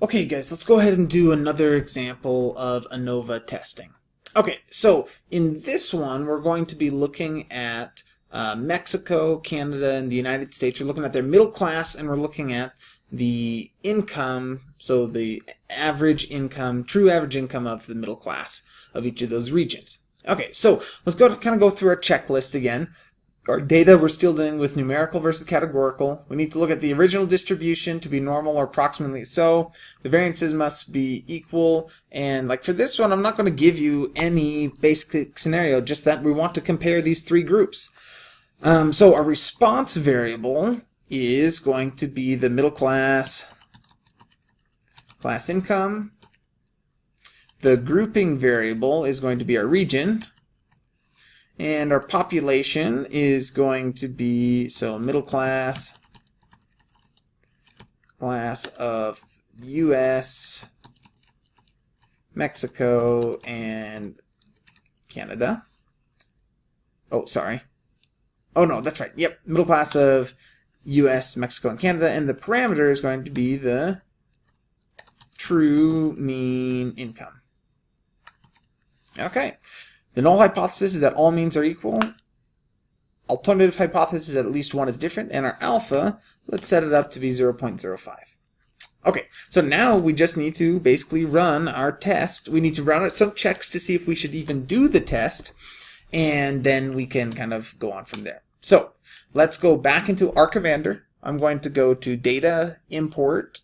Okay guys, let's go ahead and do another example of ANOVA testing. Okay, so in this one we're going to be looking at uh, Mexico, Canada, and the United States. We're looking at their middle class and we're looking at the income, so the average income, true average income of the middle class of each of those regions. Okay, so let's go to kind of go through our checklist again our data, we're still dealing with numerical versus categorical. We need to look at the original distribution to be normal or approximately so. The variances must be equal. And like for this one, I'm not going to give you any basic scenario, just that we want to compare these three groups. Um, so our response variable is going to be the middle class, class income. The grouping variable is going to be our region. And our population is going to be, so middle class, class of US, Mexico, and Canada. Oh, sorry. Oh, no, that's right. Yep, middle class of US, Mexico, and Canada. And the parameter is going to be the true mean income. Okay. The null hypothesis is that all means are equal. Alternative hypothesis at least one is different. And our alpha, let's set it up to be 0.05. Okay, so now we just need to basically run our test. We need to run some checks to see if we should even do the test, and then we can kind of go on from there. So let's go back into R Commander. I'm going to go to Data, Import,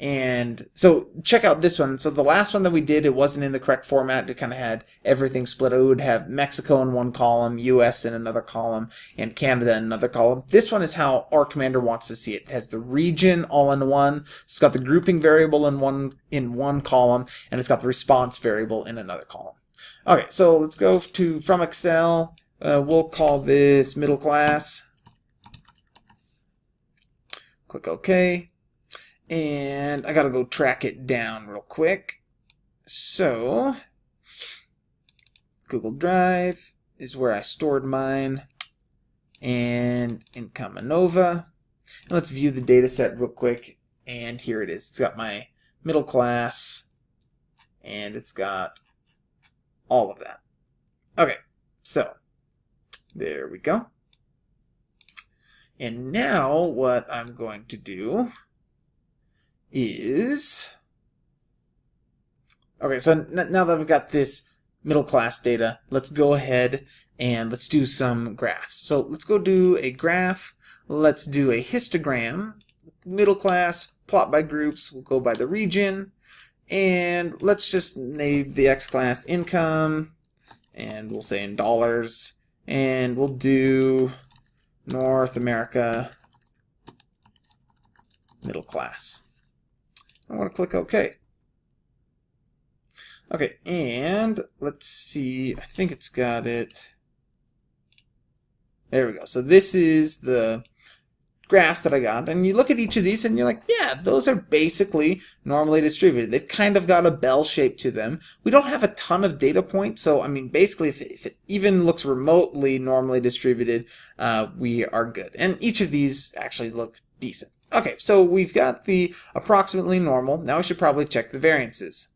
and so check out this one. So the last one that we did, it wasn't in the correct format. It kind of had everything split. It would have Mexico in one column, US in another column, and Canada in another column. This one is how R Commander wants to see it. It has the region all in one. It's got the grouping variable in one in one column, and it's got the response variable in another column. Okay, so let's go to from Excel. Uh, we'll call this middle class. Click OK and I gotta go track it down real quick. So, Google Drive is where I stored mine, and Income ANOVA. And let's view the data set real quick, and here it is. It's got my middle class, and it's got all of that. Okay, so there we go. And now what I'm going to do is. Okay so now that we've got this middle class data let's go ahead and let's do some graphs. So let's go do a graph. Let's do a histogram. Middle class plot by groups. We'll go by the region. And let's just name the x class income. And we'll say in dollars. And we'll do North America middle class I want to click OK. Okay, and let's see, I think it's got it. There we go. So this is the graphs that I got, and you look at each of these and you're like, yeah, those are basically normally distributed. They've kind of got a bell shape to them. We don't have a ton of data points, so I mean, basically, if it, if it even looks remotely normally distributed, uh, we are good. And each of these actually look decent. Okay, so we've got the approximately normal. Now we should probably check the variances.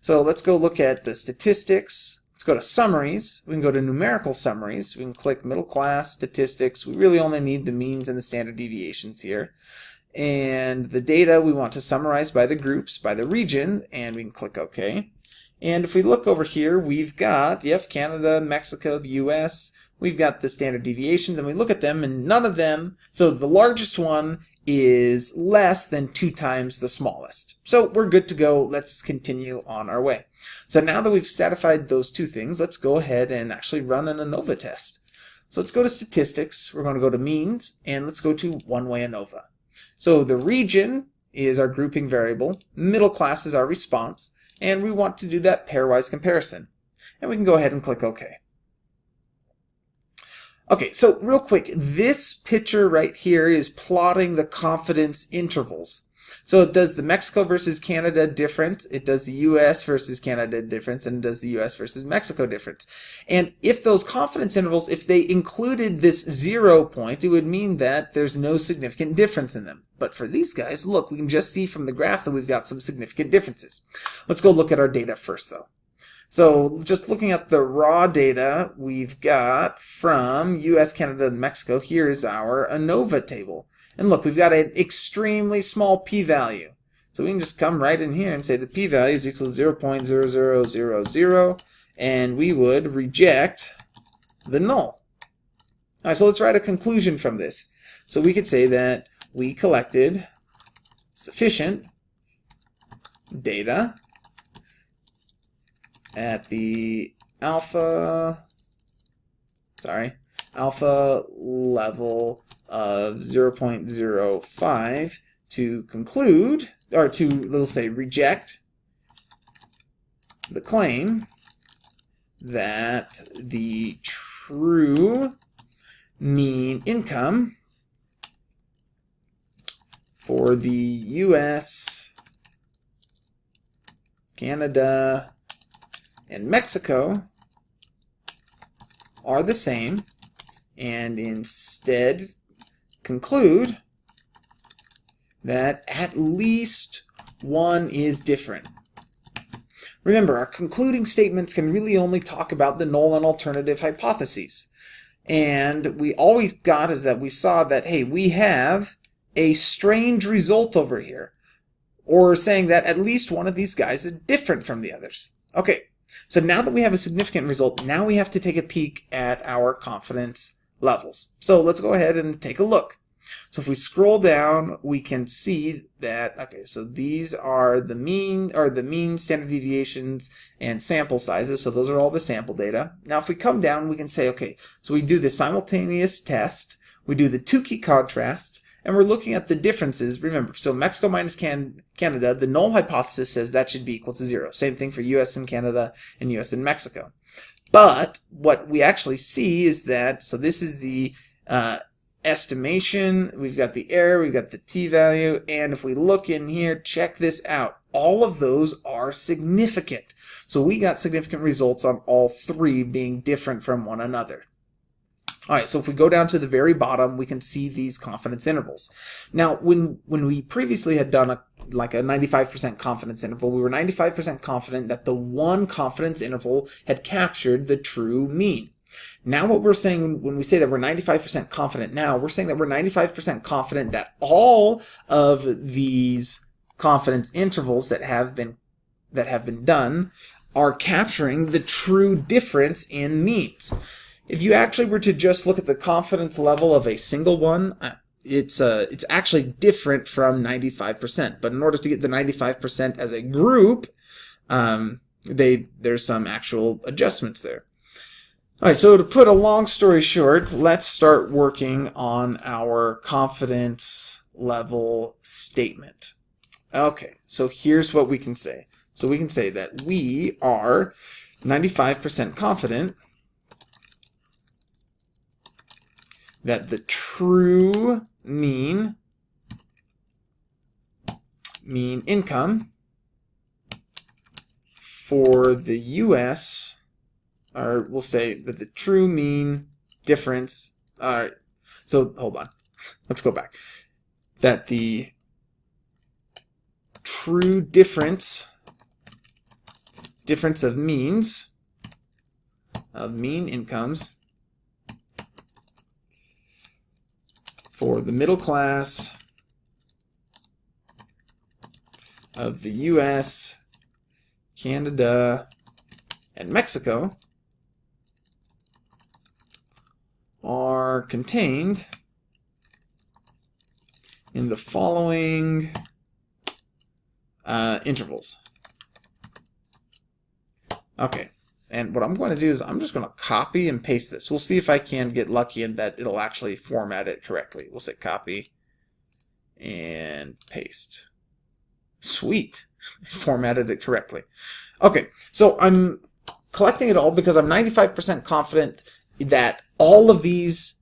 So let's go look at the statistics. Let's go to summaries. We can go to numerical summaries. We can click middle class statistics. We really only need the means and the standard deviations here. And the data we want to summarize by the groups, by the region, and we can click OK. And if we look over here, we've got, yep, Canada, Mexico, the US, we've got the standard deviations, and we look at them, and none of them, so the largest one is less than two times the smallest. So we're good to go. Let's continue on our way. So now that we've satisfied those two things, let's go ahead and actually run an ANOVA test. So let's go to statistics. We're going to go to means, and let's go to one-way ANOVA. So the region is our grouping variable, middle class is our response, and we want to do that pairwise comparison. And we can go ahead and click OK. Okay, so real quick, this picture right here is plotting the confidence intervals. So it does the Mexico versus Canada difference, it does the US versus Canada difference, and it does the US versus Mexico difference. And if those confidence intervals, if they included this zero point, it would mean that there's no significant difference in them. But for these guys, look, we can just see from the graph that we've got some significant differences. Let's go look at our data first, though. So just looking at the raw data we've got from US, Canada, and Mexico, here is our ANOVA table. And look, we've got an extremely small p-value. So we can just come right in here and say the p-value is equal to 0 and we would reject the null. All right, so let's write a conclusion from this. So we could say that we collected sufficient data at the alpha, sorry, alpha level of 0.05 to conclude, or to, let's say, reject the claim that the true mean income for the US, Canada, and Mexico are the same and instead conclude that at least one is different. Remember, our concluding statements can really only talk about the null and alternative hypotheses. And we all we got is that we saw that, hey, we have a strange result over here. Or saying that at least one of these guys is different from the others. Okay, so now that we have a significant result, now we have to take a peek at our confidence levels. So let's go ahead and take a look. So if we scroll down, we can see that, okay, so these are the mean, or the mean standard deviations and sample sizes. So those are all the sample data. Now if we come down, we can say, okay, so we do the simultaneous test, we do the Tukey contrast, and we're looking at the differences. Remember, so Mexico minus Can Canada, the null hypothesis says that should be equal to zero. Same thing for US and Canada and US and Mexico. But what we actually see is that, so this is the uh, estimation, we've got the error, we've got the t-value, and if we look in here, check this out. All of those are significant. So we got significant results on all three being different from one another. All right, so if we go down to the very bottom, we can see these confidence intervals. Now, when when we previously had done a like a 95% confidence interval, we were 95% confident that the one confidence interval had captured the true mean. Now what we're saying when we say that we're 95% confident now, we're saying that we're 95% confident that all of these confidence intervals that have been that have been done are capturing the true difference in means. If you actually were to just look at the confidence level of a single one, uh, it's uh, it's actually different from 95%. But in order to get the 95% as a group, um, they there's some actual adjustments there. All right, so to put a long story short, let's start working on our confidence level statement. Okay, so here's what we can say. So we can say that we are 95% confident that the true mean mean income for the US, or we'll say that the true mean difference, all right, so hold on, let's go back, that the true difference, difference of means, of mean incomes for the middle class of the US, Canada, and Mexico are contained in the following uh, intervals. Okay, and what I'm going to do is I'm just going to copy and paste this. We'll see if I can get lucky and that it'll actually format it correctly. We'll say copy and paste. Sweet. formatted it correctly. Okay, so I'm collecting it all because I'm 95% confident that all of these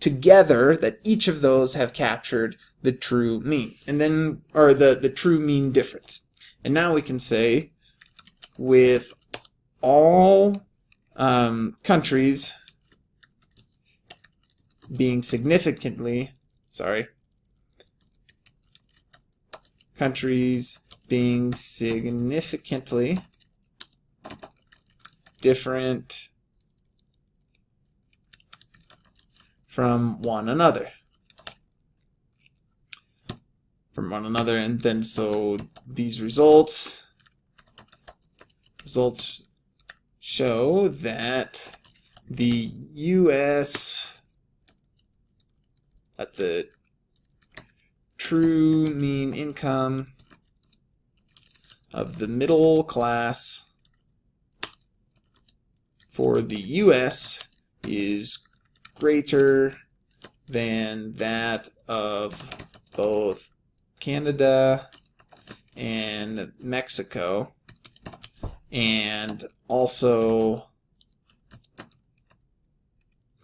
together that each of those have captured the true mean and then or the the true mean difference and now we can say with all um, countries being significantly sorry countries being significantly different from one another. From one another, and then so these results results show that the U.S. at the true mean income of the middle class for the U.S. is greater than that of both Canada and Mexico and also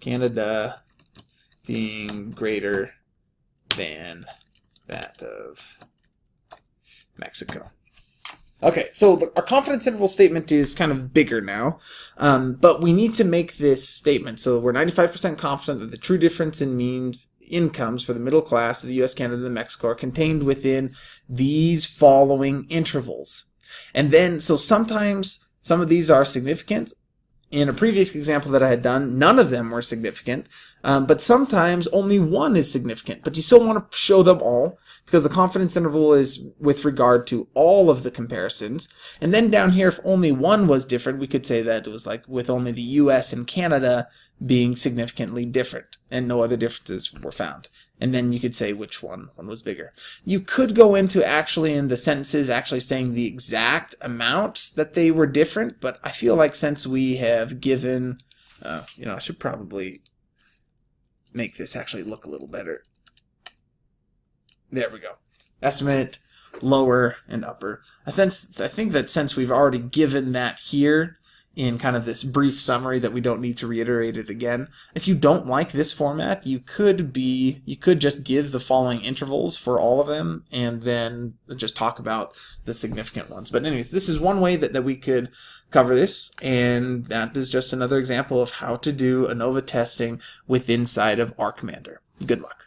Canada being greater than that of Mexico. Okay, so our confidence interval statement is kind of bigger now, um, but we need to make this statement. So we're 95% confident that the true difference in mean incomes for the middle class of the US, Canada, and Mexico are contained within these following intervals. And then, so sometimes some of these are significant. In a previous example that I had done, none of them were significant, um, but sometimes only one is significant, but you still want to show them all because the confidence interval is with regard to all of the comparisons. And then down here, if only one was different, we could say that it was like with only the US and Canada being significantly different and no other differences were found. And then you could say which one, one was bigger. You could go into actually in the sentences actually saying the exact amounts that they were different, but I feel like since we have given, uh, you know, I should probably make this actually look a little better. There we go. Estimate, lower, and upper. I sense I think that since we've already given that here in kind of this brief summary that we don't need to reiterate it again. If you don't like this format, you could be you could just give the following intervals for all of them and then just talk about the significant ones. But anyways, this is one way that, that we could cover this and that is just another example of how to do ANOVA testing with inside of R Commander. Good luck.